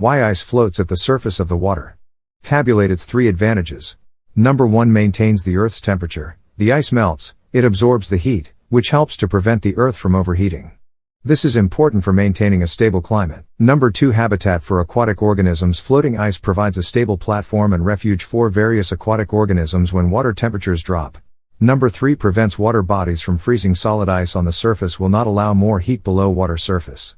Why ice floats at the surface of the water. Tabulate its three advantages. Number 1 maintains the Earth's temperature. The ice melts, it absorbs the heat, which helps to prevent the Earth from overheating. This is important for maintaining a stable climate. Number 2 Habitat for aquatic organisms Floating ice provides a stable platform and refuge for various aquatic organisms when water temperatures drop. Number 3 prevents water bodies from freezing solid ice on the surface will not allow more heat below water surface.